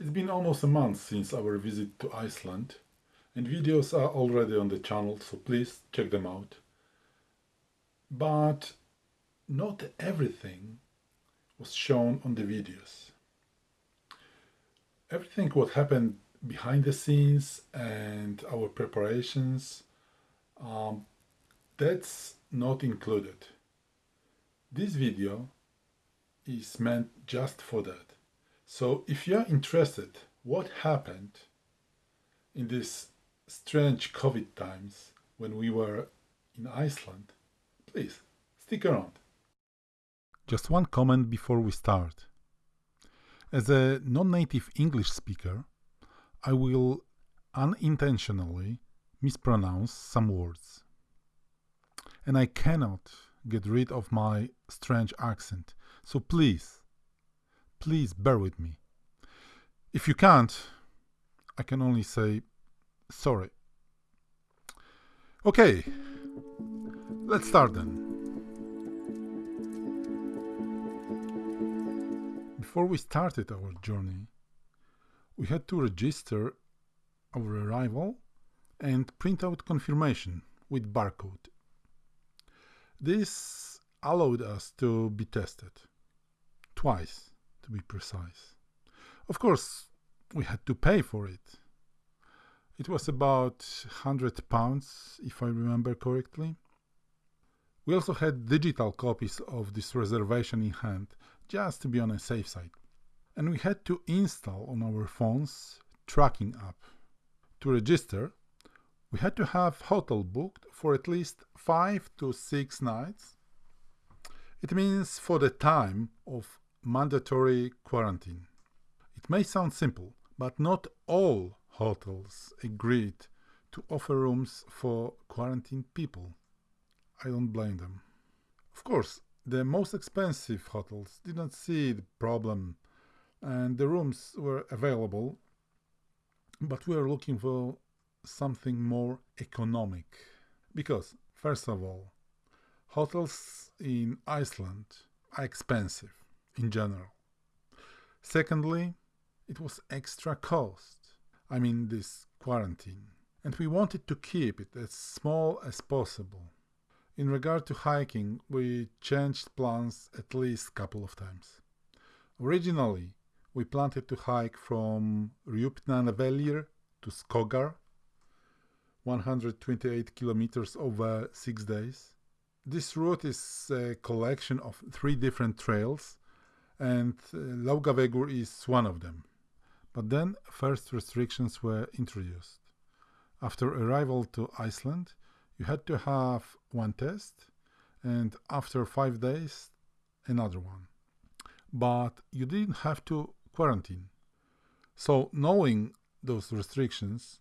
It's been almost a month since our visit to Iceland, and videos are already on the channel, so please check them out. But not everything was shown on the videos. Everything what happened behind the scenes and our preparations, um, that's not included. This video is meant just for that. So if you're interested what happened in these strange COVID times when we were in Iceland, please stick around. Just one comment before we start. As a non-native English speaker, I will unintentionally mispronounce some words. And I cannot get rid of my strange accent, so please Please bear with me. If you can't, I can only say sorry. Okay, let's start then. Before we started our journey, we had to register our arrival and print out confirmation with barcode. This allowed us to be tested twice to be precise. Of course, we had to pay for it. It was about 100 pounds, if I remember correctly. We also had digital copies of this reservation in hand, just to be on a safe side. And we had to install on our phones tracking app. To register, we had to have hotel booked for at least 5 to 6 nights. It means for the time of mandatory quarantine. It may sound simple, but not all hotels agreed to offer rooms for quarantined people. I don't blame them. Of course, the most expensive hotels didn't see the problem and the rooms were available, but we are looking for something more economic. Because, first of all, hotels in Iceland are expensive in general. Secondly, it was extra cost. I mean, this quarantine. And we wanted to keep it as small as possible. In regard to hiking, we changed plans at least a couple of times. Originally, we planned to hike from Rjupnavellir to Skogar, 128 kilometers over six days. This route is a collection of three different trails and uh, Laugavegur is one of them. But then first restrictions were introduced. After arrival to Iceland, you had to have one test, and after five days, another one. But you didn't have to quarantine. So knowing those restrictions,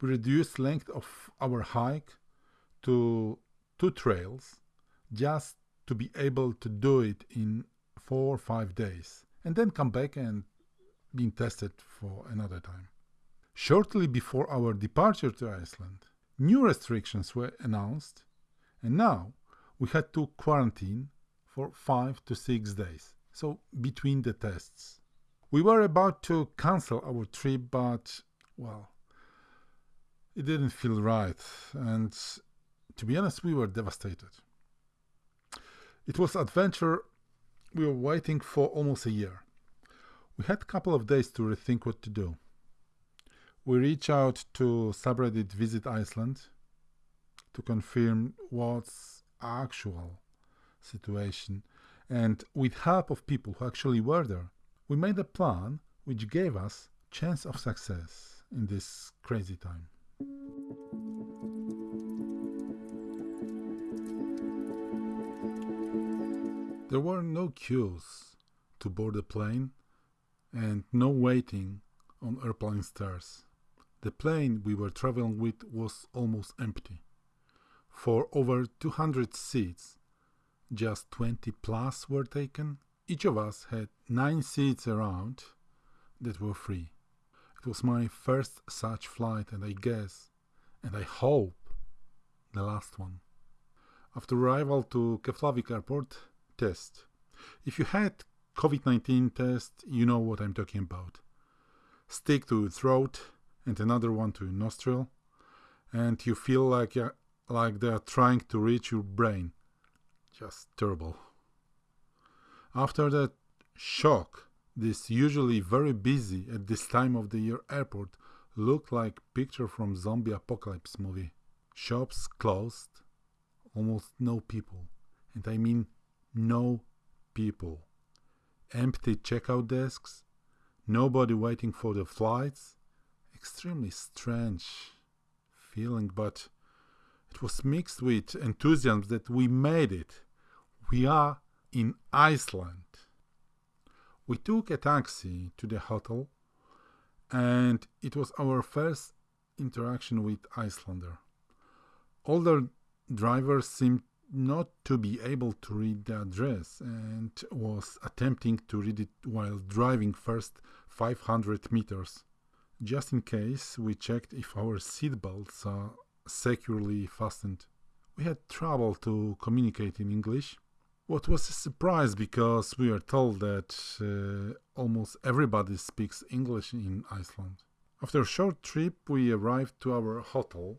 we reduced length of our hike to two trails just to be able to do it in four or five days and then come back and being tested for another time. Shortly before our departure to Iceland, new restrictions were announced, and now we had to quarantine for five to six days, so between the tests. We were about to cancel our trip, but, well, it didn't feel right, and to be honest, we were devastated. It was adventure we were waiting for almost a year. We had a couple of days to rethink what to do. We reached out to subreddit Visit Iceland to confirm what's actual situation and with help of people who actually were there, we made a plan which gave us chance of success in this crazy time. There were no queues to board the plane and no waiting on airplane stairs. The plane we were traveling with was almost empty. For over 200 seats, just 20 plus were taken. Each of us had 9 seats around that were free. It was my first such flight and I guess, and I hope, the last one. After arrival to Keflavik airport, test. If you had COVID-19 test, you know what I'm talking about. stick to throat and another one to nostril, and you feel like you're, like they're trying to reach your brain. Just terrible. After that shock, this usually very busy at this time of the year airport looked like picture from zombie apocalypse movie. Shops closed, almost no people, and I mean no people. Empty checkout desks, nobody waiting for the flights. Extremely strange feeling, but it was mixed with enthusiasm that we made it. We are in Iceland. We took a taxi to the hotel, and it was our first interaction with Icelander. Older drivers seemed not to be able to read the address and was attempting to read it while driving first 500 meters. Just in case, we checked if our seatbelts are securely fastened. We had trouble to communicate in English. What was a surprise because we are told that uh, almost everybody speaks English in Iceland. After a short trip, we arrived to our hotel,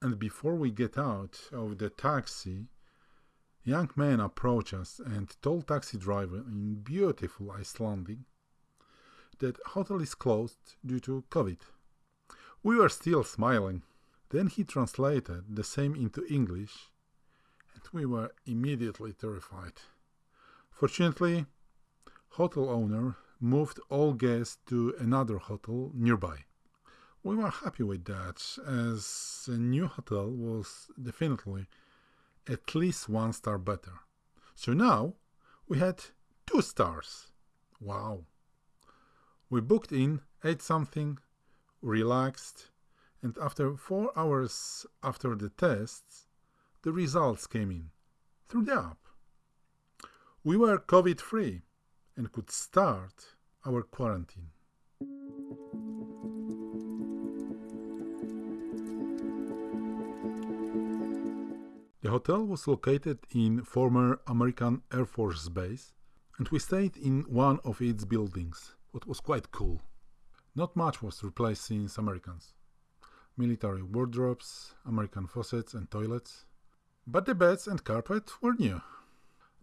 and before we get out of the taxi, young man approached us and told taxi driver in beautiful Icelandic that hotel is closed due to COVID. We were still smiling. Then he translated the same into English, and we were immediately terrified. Fortunately, hotel owner moved all guests to another hotel nearby. We were happy with that, as a new hotel was definitely at least one star better. So now we had two stars. Wow. We booked in, ate something, relaxed, and after four hours after the tests, the results came in through the app. We were COVID free and could start our quarantine. The hotel was located in former American Air Force Base, and we stayed in one of its buildings, what was quite cool. Not much was replaced since Americans. Military wardrobes, American faucets and toilets, but the beds and carpet were new.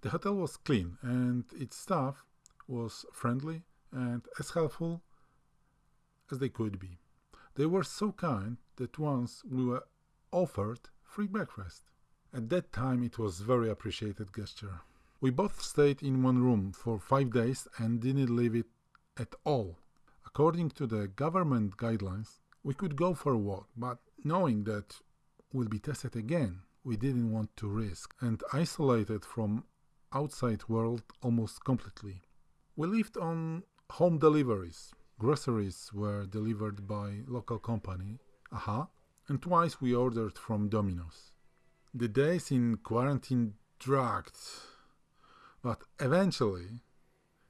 The hotel was clean and its staff was friendly and as helpful as they could be. They were so kind that once we were offered free breakfast. At that time it was very appreciated gesture. We both stayed in one room for five days and didn't leave it at all. According to the government guidelines, we could go for a walk, but knowing that we'll be tested again, we didn't want to risk and isolated from outside world almost completely. We lived on home deliveries. Groceries were delivered by local company, Aha, and twice we ordered from Domino's. The days in quarantine dragged, but eventually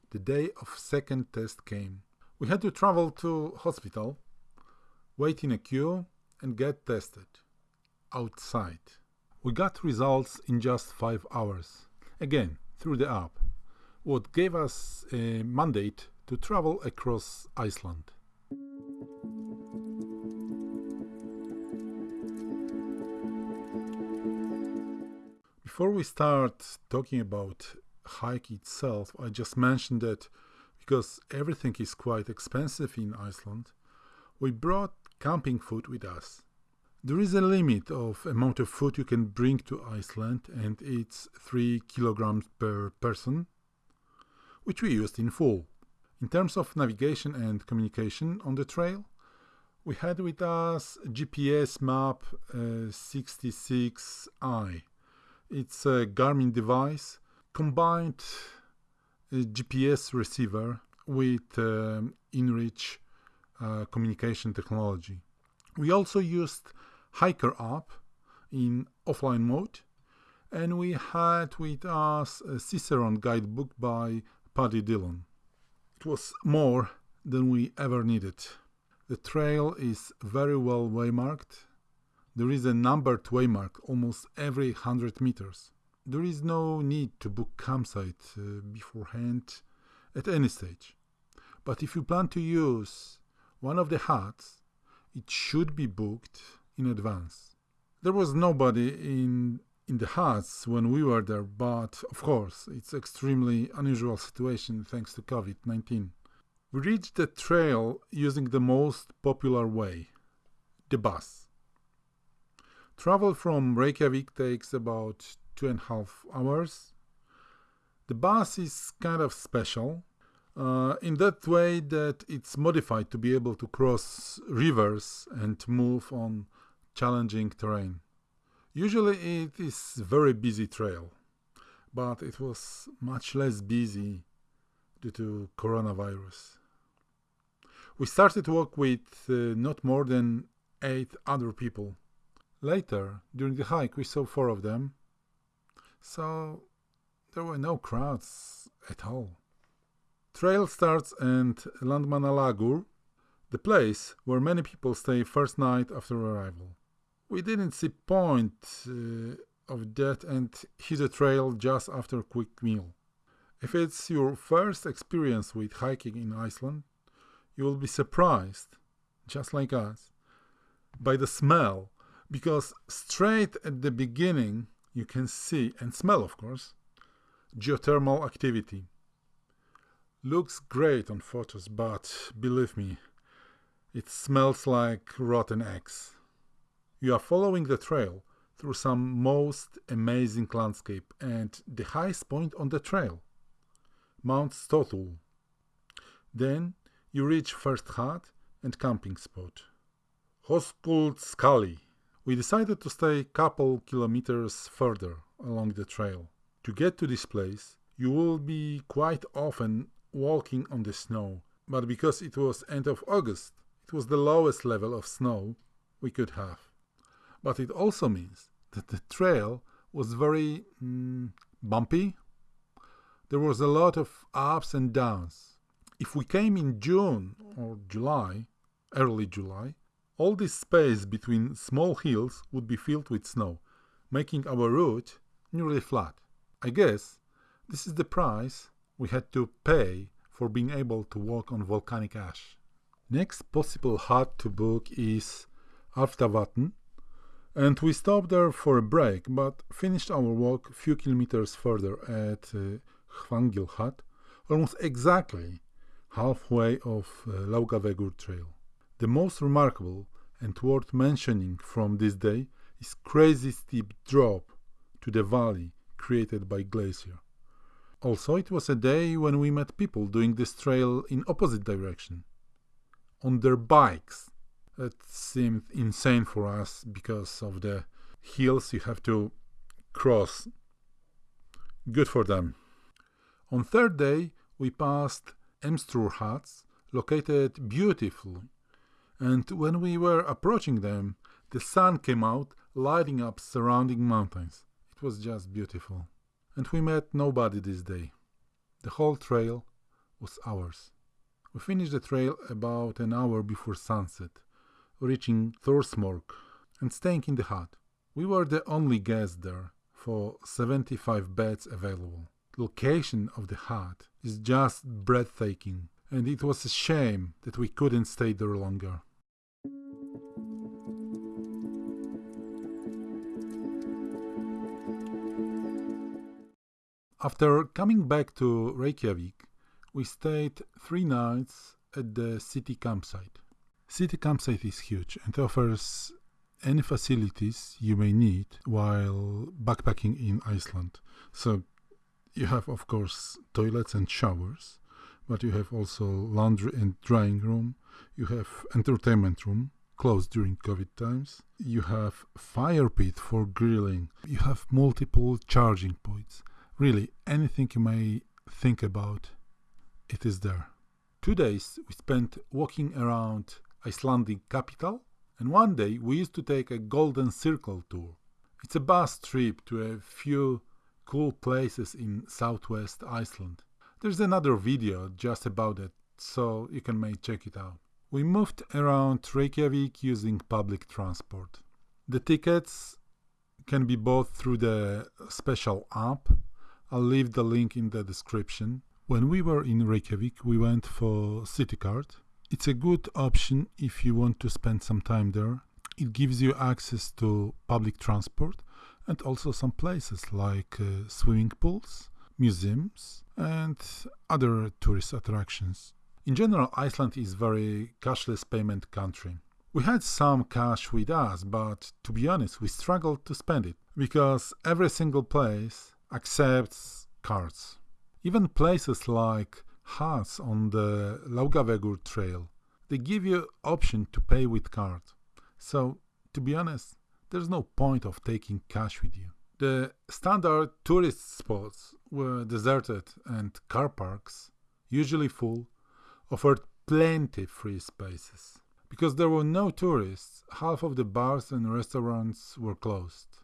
the day of second test came. We had to travel to hospital, wait in a queue and get tested outside. We got results in just 5 hours, again through the app, what gave us a mandate to travel across Iceland. Before we start talking about hike itself, I just mentioned that because everything is quite expensive in Iceland, we brought camping food with us. There is a limit of amount of food you can bring to Iceland and it's 3 kilograms per person, which we used in full. In terms of navigation and communication on the trail, we had with us GPS map uh, 66i it's a Garmin device combined GPS receiver with um, InReach uh, communication technology. We also used Hiker app in offline mode and we had with us a Cicerone guidebook by Paddy Dillon. It was more than we ever needed. The trail is very well waymarked there is a numbered waymark almost every 100 meters. There is no need to book campsite uh, beforehand at any stage. But if you plan to use one of the huts, it should be booked in advance. There was nobody in in the huts when we were there, but of course, it's extremely unusual situation thanks to COVID-19. We reached the trail using the most popular way, the bus. Travel from Reykjavik takes about two and a half hours. The bus is kind of special uh, in that way that it's modified to be able to cross rivers and move on challenging terrain. Usually it is a very busy trail, but it was much less busy due to coronavirus. We started to walk with uh, not more than eight other people. Later, during the hike, we saw four of them, so there were no crowds at all. Trail starts at Landmannalaugar, the place where many people stay first night after arrival. We didn't see point uh, of that and hit a trail just after a quick meal. If it's your first experience with hiking in Iceland, you will be surprised, just like us, by the smell, because straight at the beginning you can see and smell, of course, geothermal activity. Looks great on photos, but believe me, it smells like rotten eggs. You are following the trail through some most amazing landscape and the highest point on the trail, Mount Stotul. Then you reach first hut and camping spot, Höskuldsskali. We decided to stay a couple kilometers further along the trail. To get to this place, you will be quite often walking on the snow, but because it was end of August, it was the lowest level of snow we could have. But it also means that the trail was very mm, bumpy. There was a lot of ups and downs. If we came in June or July, early July, all this space between small hills would be filled with snow, making our route nearly flat. I guess this is the price we had to pay for being able to walk on volcanic ash. Next possible hut to book is Álftavatn, and we stopped there for a break, but finished our walk a few kilometers further at uh, Hvat, almost exactly halfway of uh, Laugavegur trail. The most remarkable and worth mentioning from this day is crazy steep drop to the valley created by glacier. Also, it was a day when we met people doing this trail in opposite direction, on their bikes. That seemed insane for us because of the hills you have to cross. Good for them. On third day, we passed Emstrur huts, located beautifully, and when we were approaching them, the sun came out, lighting up surrounding mountains. It was just beautiful and we met nobody this day. The whole trail was ours. We finished the trail about an hour before sunset, reaching Thorsmork and staying in the hut. We were the only guests there for 75 beds available. The location of the hut is just breathtaking, and it was a shame that we couldn't stay there longer. After coming back to Reykjavik, we stayed three nights at the city campsite. City campsite is huge and offers any facilities you may need while backpacking in Iceland. So you have, of course, toilets and showers, but you have also laundry and drying room. You have entertainment room closed during COVID times. You have fire pit for grilling. You have multiple charging points. Really, anything you may think about, it is there. Two days we spent walking around Icelandic capital, and one day we used to take a Golden Circle tour. It's a bus trip to a few cool places in southwest Iceland. There's another video just about it, so you can may check it out. We moved around Reykjavik using public transport. The tickets can be bought through the special app I'll leave the link in the description. When we were in Reykjavik, we went for city card It's a good option if you want to spend some time there. It gives you access to public transport and also some places like uh, swimming pools, museums, and other tourist attractions. In general, Iceland is very cashless payment country. We had some cash with us, but to be honest, we struggled to spend it because every single place accepts cards. Even places like huts on the Laugavegur trail, they give you option to pay with card. So, to be honest, there's no point of taking cash with you. The standard tourist spots were deserted and car parks, usually full, offered plenty free spaces. Because there were no tourists, half of the bars and restaurants were closed.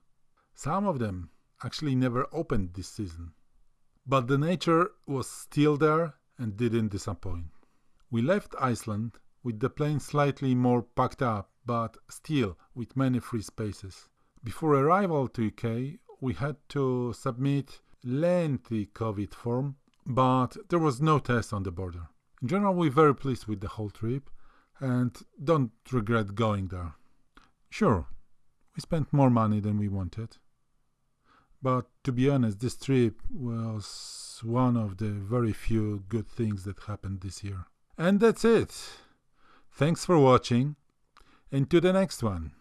Some of them actually never opened this season. But the nature was still there and didn't disappoint. We left Iceland with the plane slightly more packed up, but still with many free spaces. Before arrival to UK, we had to submit lengthy COVID form, but there was no test on the border. In general, we're very pleased with the whole trip and don't regret going there. Sure, we spent more money than we wanted. But to be honest, this trip was one of the very few good things that happened this year. And that's it. Thanks for watching, and to the next one.